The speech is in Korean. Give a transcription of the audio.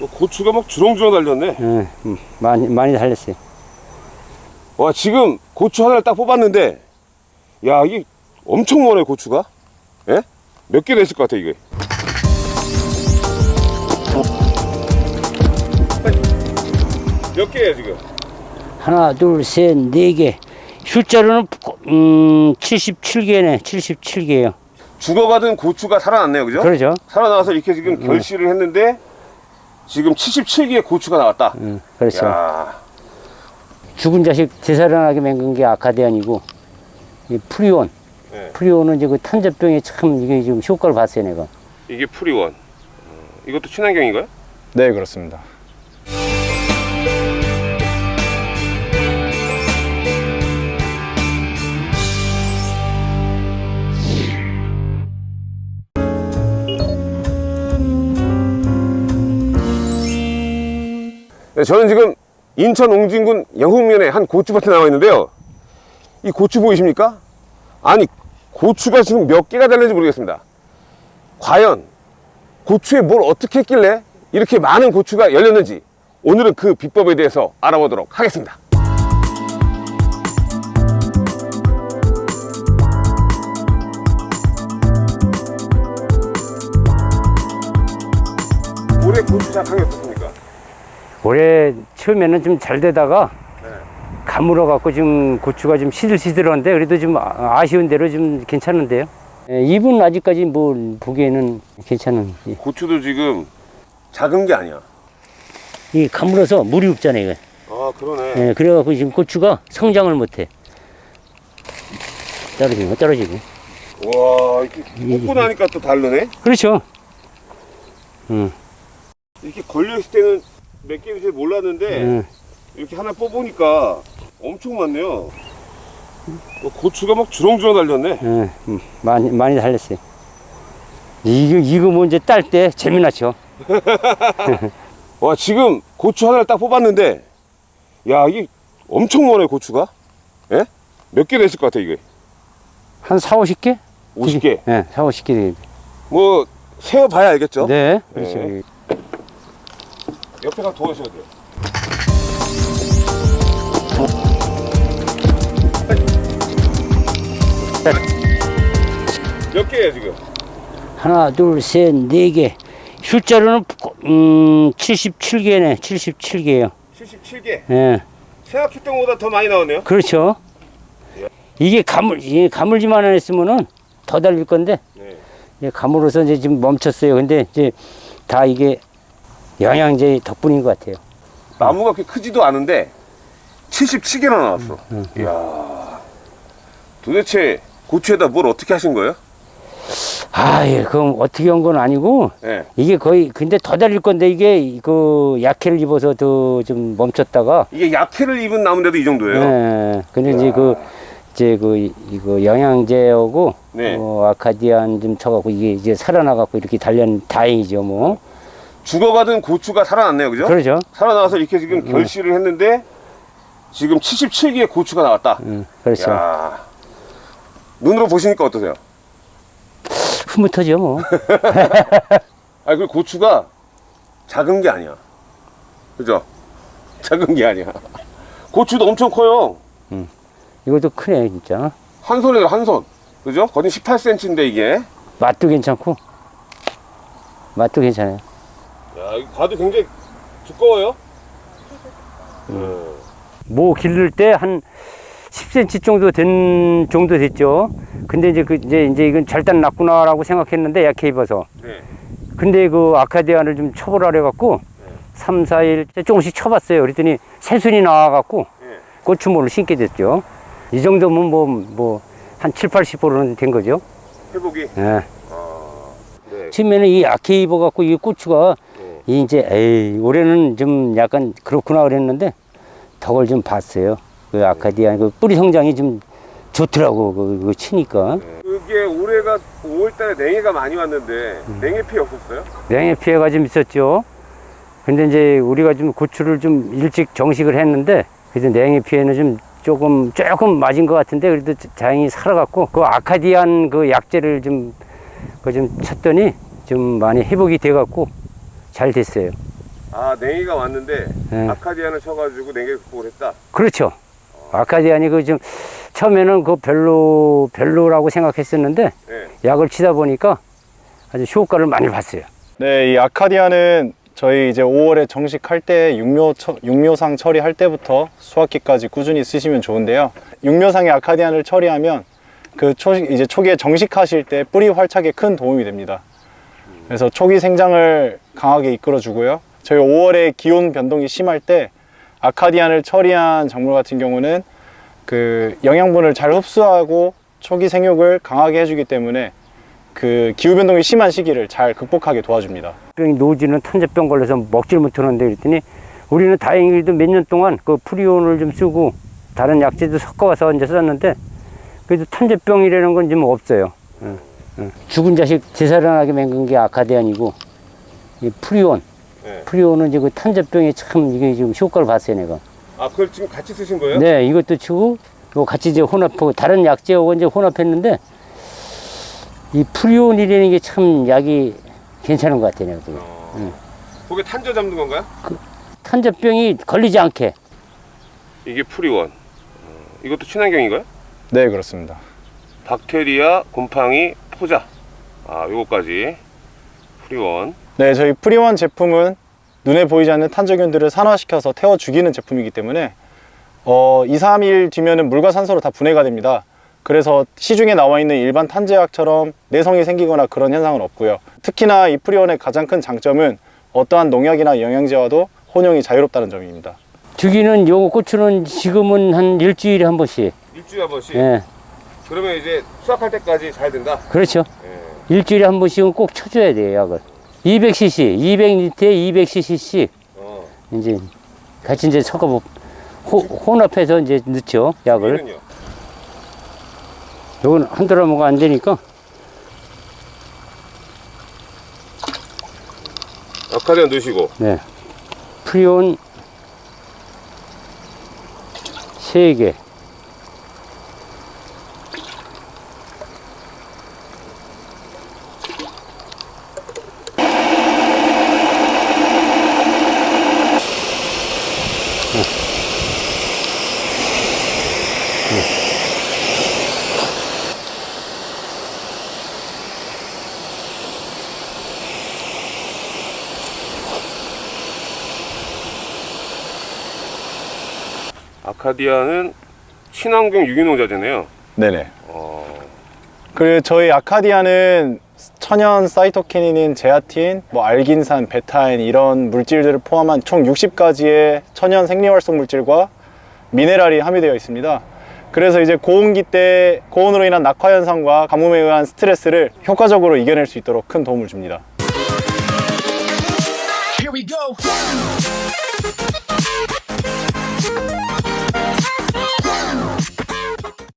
어, 고추가 막 주렁주렁 달렸네. 예, 음, 많이 많이 달렸어요. 와 지금 고추 하나를 딱 뽑았는데 야 이게 엄청 많아요 고추가. 예? 몇 개 됐을 것 같아 이게. 몇 개예요 지금? 하나, 둘, 셋, 네 개. 숫자로는 음 77개네. 77개요. 죽어가던 고추가 살아났네요, 그죠? 그러죠? 살아나와서 이렇게 지금 결실을 했는데 지금 77개의 고추가 나왔다. 음, 그렇죠. 야, 죽은 자식 되살아나게 맹근 게 아카디안이고 이 프리온. 네. 프리온은 이제 그 탄저병에 참 이게 지금 효과를 봤어요, 내가. 이게 프리온. 어, 이것도 친환경인가요? 네, 그렇습니다. 네, 저는 지금 인천 옹진군 영흥면에 한 고추밭에 나와 있는데요. 이 고추 보이십니까? 아니, 고추가 지금 몇 개가 달렸는지 모르겠습니다. 과연 고추에 뭘 어떻게 했길래 이렇게 많은 고추가 열렸는지 오늘은 그 비법에 대해서 알아보도록 하겠습니다. 올해 고추 작황이 어떻습니까? 올해 처음에는 좀 잘 되다가 네. 가물어 갖고 지금 고추가 좀 시들시들한데 그래도 좀 아- 아쉬운 대로 좀 괜찮은데요. 예, 잎은 아직까지 뭐 보기에는 괜찮은. 예. 고추도 지금 작은 게 아니야. 이 가물어서 물이 없잖아요. 이거. 아 그러네. 예, 그래갖고 지금 고추가 성장을 못해. 떨어지고 떨어지고. 와 이렇게 뽑고 나니까 또 다르네. 그렇죠. 음, 이렇게 걸려 있을 때는 몇 개인지 잘 몰랐는데 음. 이렇게 하나 뽑으니까 엄청 많네요. 어, 고추가 막 주렁주렁 달렸네. 예, 음, 많이 많이 달렸어요. 이거 이거 먼저 딸때 재미나죠. 와 지금 고추 하나를 딱 뽑았는데 야 이게 엄청 많아요 고추가. 예? 몇 개 됐을 것 같아 이게? 한 4, 50개? 50개. 예, 4, 50개. 뭐 세어봐야 알겠죠? 네, 그렇죠. 네. 옆에 가서 도와주셔야 돼요. 몇 개예요 지금? 하나, 둘, 셋, 네 개. 숫자로는 음 77개네. 77개요. 77개. 예. 생각했던 것보다 더 많이 나오네요. 그렇죠. 이게 가물 이게 가물지만 안 했으면은 더 달릴 건데 네. 이제 가물어서 이제 지금 멈췄어요. 근데 이제 다 이게 영양제 덕분인 것 같아요. 나무가 그렇게 크지도 않은데 77개나 나왔어. 이야. 도대체 고추에다 뭘 어떻게 하신 거예요? 아, 예, 그럼 어떻게 한 건 아니고 네. 이게 거의 근데 더 달릴 건데 이게 그 약해를 입어서 더 좀 멈췄다가 이게 약해를 입은 나무인데도 이 정도예요. 예. 근데 이제 그 이제 그 이- 이거 영양제하고 네. 어, 아카디안 좀 쳐갖고 이게 이제 살아나갖고 이렇게 달련 다행이죠 뭐. 죽어가던 고추가 살아났네요, 그죠? 그러죠. 살아나와서 이렇게 지금 결실을 했는데 지금 77개의 고추가 나왔다. 음, 그렇죠. 야. 눈으로 보시니까 어떠세요? 흐뭇하죠 뭐. 아, 그 고추가 작은 게 아니야. 그죠? 작은 게 아니야. 고추도 엄청 커요. 이것도 크네 진짜. 한 손에도 한 손. 그죠? 거의 18cm인데 이게. 맛도 괜찮고 맛도 괜찮아요. 야, 이거 봐도 굉장히 두꺼워요. 뭐 기를 때 한 10cm 정도 된 정도 됐죠. 근데 이제 그 이제 이제 이건 절단 났구나라고 생각했는데 약해 입어서. 네. 근데 그 아카디안을 좀 쳐보라 해 갖고 삼 3, 4일 조금씩 쳐봤어요. 그랬더니 새순이 나와갖고 네. 고추모를 심게 됐죠. 이 정도면 뭐, 뭐, 한 7, 80%는 된 거죠. 회복이. 예. 네. 처음에는 이 약해 입어갖고 이 고추가 네. 이 이제 에이 올해는 좀 약간 그렇구나 그랬는데 덕을 좀 봤어요. 그 아카디안 그 뿌리 성장이 좀 좋더라고 그, 그 치니까 그게 올해가 5월달에 냉해가 많이 왔는데 음. 냉해 피해 없었어요? 냉해 피해가 좀 있었죠. 근데 이제 우리가 좀 고추를 좀 일찍 정식을 했는데 그래서 냉해 피해는 좀 조금 조금 맞은 것 같은데 그래도 다행히 살아갔고 그 아카디안 그 약재를 좀 그좀 쳤더니 좀 많이 회복이 돼갖고 잘 됐어요. 아 냉이가 왔는데 네. 아카디안을 쳐가지고 냉이를 극복을 했다. 그렇죠. 아카디안이 그 좀 처음에는 그 별로 별로라고 생각했었는데 네. 약을 치다 보니까 아주 효과를 많이 봤어요. 네, 이 아카디아는 저희 이제 5월에 정식할 때 육묘 처- 육묘상 처리할 때부터 수확기까지 꾸준히 쓰시면 좋은데요. 육묘상의 아카디안을 처리하면 그 초, 이제 초기에 정식하실 때 뿌리 활착에 큰 도움이 됩니다. 그래서 초기 생장을 강하게 이끌어 주고요. 저희 5월에 기온 변동이 심할 때 아카디안을 처리한 작물 같은 경우는 그 영양분을 잘 흡수하고 초기 생육을 강하게 해주기 때문에 그 기후 변동이 심한 시기를 잘 극복하게 도와줍니다. 병이 노지는 탄저병 걸려서 먹질 못하는데 그랬더니 우리는 다행히도 몇 년 동안 그 프리온을 좀 쓰고 다른 약재도 섞어와서 이제 썼는데 그래도 탄저병이라는 건 좀 없어요. 응, 응. 죽은 자식 되살아나게 맹근 게 아카디안이고 이 프리온 네. 프리온은 이제 그 탄저병에 참 이게 지금 효과를 봤어요 내가. 아 그걸 지금 같이 쓰신 거예요? 네, 이것도 치고 이거 같이 이제 혼합하고 다른 약재하고 이제 혼합했는데 이 프리온이라는 게 참 약이 괜찮은 것 같아요. 내가. 어. 그게 탄저 잡는 건가요? 탄저병이 걸리지 않게. 이게 프리온. 어, 이것도 친환경인가요? 네, 그렇습니다. 박테리아, 곰팡이, 포자. 아 요거까지 프리원. 네, 저희 프리원 제품은 눈에 보이지 않는 탄저균들을 산화시켜서 태워 죽이는 제품이기 때문에 어, 2, 3일 뒤면은 물과 산소로 다 분해가 됩니다. 그래서 시중에 나와 있는 일반 탄저약처럼 내성이 생기거나 그런 현상은 없고요. 특히나 이 프리원의 가장 큰 장점은 어떠한 농약이나 영양제와도 혼용이 자유롭다는 점입니다. 주기는 요거 고추는 지금은 한 일주일에 한 번씩. 일주일에 한 번씩. 예. 그러면 이제 수확할 때까지 잘 된다. 그렇죠. 예. 일주일에 한 번씩은 꼭 쳐줘야 돼요, 약을. 200cc, 200리터에 200cc씩 어. 이제 같이 이제 섞어 보 혼합해서 이제 넣죠, 약을. 요건 한 드라마가 안 되니까 아카디안 넣으시고. 네. 프리온 3개. 아카디아는 친환경 유기농자재네요. 네네. 어. 그 저희 아카디아는 천연 사이토키닌인 제아틴, 뭐 알긴산, 베타인 이런 물질들을 포함한 총 60가지의 천연 생리활성 물질과 미네랄이 함유되어 있습니다. 그래서 이제 고온기 때 고온으로 인한 낙화 현상과 가뭄에 의한 스트레스를 효과적으로 이겨낼 수 있도록 큰 도움을 줍니다.